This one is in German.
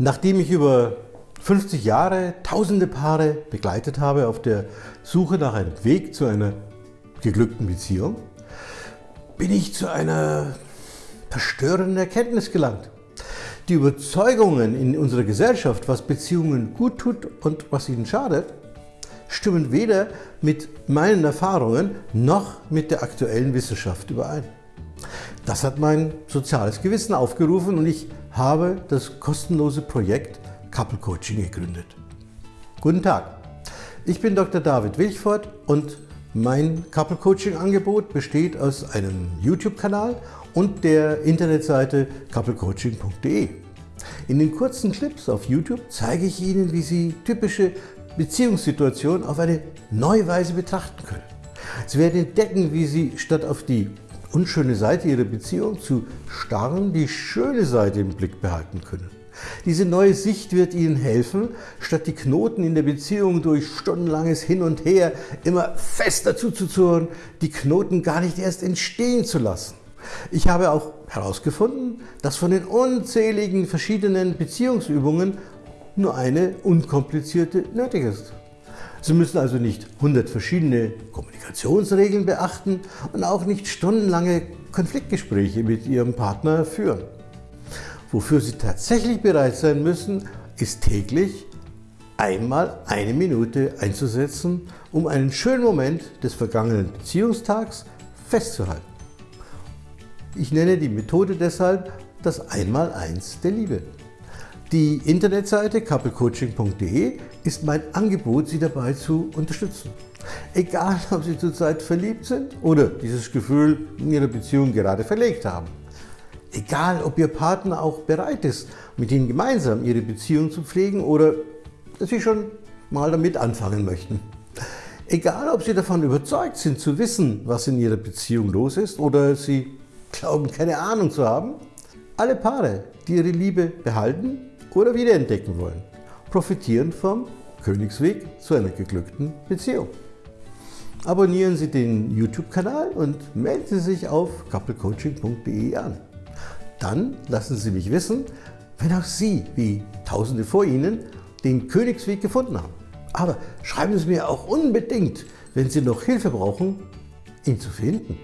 Nachdem ich über 50 Jahre tausende Paare begleitet habe auf der Suche nach einem Weg zu einer geglückten Beziehung, bin ich zu einer verstörenden Erkenntnis gelangt. Die Überzeugungen in unserer Gesellschaft, was Beziehungen gut tut und was ihnen schadet, stimmen weder mit meinen Erfahrungen noch mit der aktuellen Wissenschaft überein. Das hat mein soziales Gewissen aufgerufen und ich habe das kostenlose Projekt Couple Coaching gegründet. Guten Tag, ich bin Dr. David Wilchfort und mein Couple Coaching Angebot besteht aus einem YouTube-Kanal und der Internetseite couplecoaching.de. In den kurzen Clips auf YouTube zeige ich Ihnen, wie Sie typische Beziehungssituationen auf eine neue Weise betrachten können. Sie werden entdecken, wie Sie statt auf die unschöne Seite ihrer Beziehung zu starren, die schöne Seite im Blick behalten können. Diese neue Sicht wird Ihnen helfen, statt die Knoten in der Beziehung durch stundenlanges Hin und Her immer fester zuzuzurren, die Knoten gar nicht erst entstehen zu lassen. Ich habe auch herausgefunden, dass von den unzähligen verschiedenen Beziehungsübungen nur eine unkomplizierte nötig ist. Sie müssen also nicht 100 verschiedene Kommunikationsregeln beachten und auch nicht stundenlange Konfliktgespräche mit Ihrem Partner führen. Wofür Sie tatsächlich bereit sein müssen, ist täglich einmal eine Minute einzusetzen, um einen schönen Moment des vergangenen Beziehungstags festzuhalten. Ich nenne die Methode deshalb das Einmaleins der Liebe. Die Internetseite couplecoaching.de ist mein Angebot, Sie dabei zu unterstützen. Egal, ob Sie zurzeit verliebt sind oder dieses Gefühl in Ihrer Beziehung gerade verlegt haben. Egal, ob Ihr Partner auch bereit ist, mit Ihnen gemeinsam Ihre Beziehung zu pflegen oder Sie schon mal damit anfangen möchten. Egal, ob Sie davon überzeugt sind zu wissen, was in Ihrer Beziehung los ist oder Sie glauben, keine Ahnung zu haben. Alle Paare, die ihre Liebe behalten oder wiederentdecken wollen, profitieren vom Königsweg zu einer geglückten Beziehung. Abonnieren Sie den YouTube-Kanal und melden Sie sich auf couplecoaching.de an. Dann lassen Sie mich wissen, wenn auch Sie, wie Tausende vor Ihnen, den Königsweg gefunden haben. Aber schreiben Sie mir auch unbedingt, wenn Sie noch Hilfe brauchen, ihn zu finden.